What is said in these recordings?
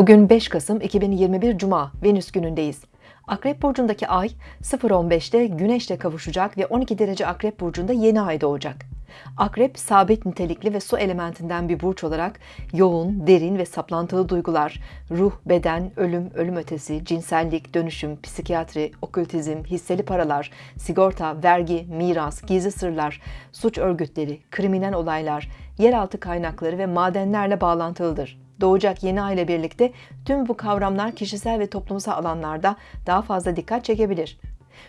Bugün 5 Kasım 2021 Cuma, Venüs günündeyiz. Akrep Burcu'ndaki ay 0.15'te Güneş'le kavuşacak ve 12 derece Akrep Burcu'nda yeni ay doğacak. Akrep, sabit nitelikli ve su elementinden bir burç olarak yoğun, derin ve saplantılı duygular, ruh, beden, ölüm, ölüm ötesi, cinsellik, dönüşüm, psikiyatri, okültizm, hisseli paralar, sigorta, vergi, miras, gizli sırlar, suç örgütleri, kriminal olaylar, yeraltı kaynakları ve madenlerle bağlantılıdır doğacak yeni ay ile birlikte tüm bu kavramlar kişisel ve toplumsal alanlarda daha fazla dikkat çekebilir.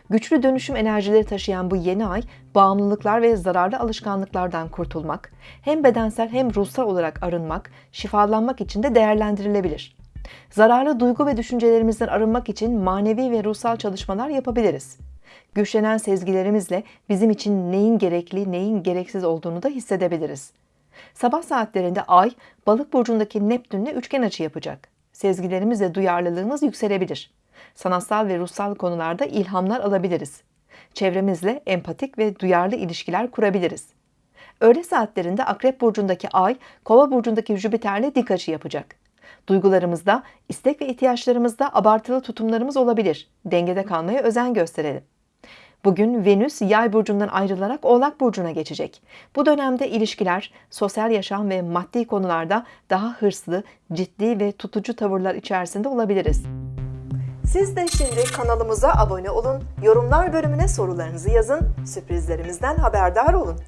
Güçlü dönüşüm enerjileri taşıyan bu yeni ay, bağımlılıklar ve zararlı alışkanlıklardan kurtulmak, hem bedensel hem ruhsal olarak arınmak, şifalanmak için de değerlendirilebilir. Zararlı duygu ve düşüncelerimizden arınmak için manevi ve ruhsal çalışmalar yapabiliriz. Güçlenen sezgilerimizle bizim için neyin gerekli, neyin gereksiz olduğunu da hissedebiliriz. Sabah saatlerinde Ay, Balık burcundaki Neptünle üçgen açı yapacak. Sezgilerimiz ve duyarlılığımız yükselebilir. Sanatsal ve ruhsal konularda ilhamlar alabiliriz. Çevremizle empatik ve duyarlı ilişkiler kurabiliriz. Öğle saatlerinde Akrep burcundaki Ay, Kova burcundaki Jüpiter'le dik açı yapacak. Duygularımızda, istek ve ihtiyaçlarımızda abartılı tutumlarımız olabilir. Dengede kalmaya özen gösterelim. Bugün Venüs Yay burcundan ayrılarak Oğlak burcuna geçecek. Bu dönemde ilişkiler, sosyal yaşam ve maddi konularda daha hırslı, ciddi ve tutucu tavırlar içerisinde olabiliriz. Siz de şimdi kanalımıza abone olun, yorumlar bölümüne sorularınızı yazın, sürprizlerimizden haberdar olun.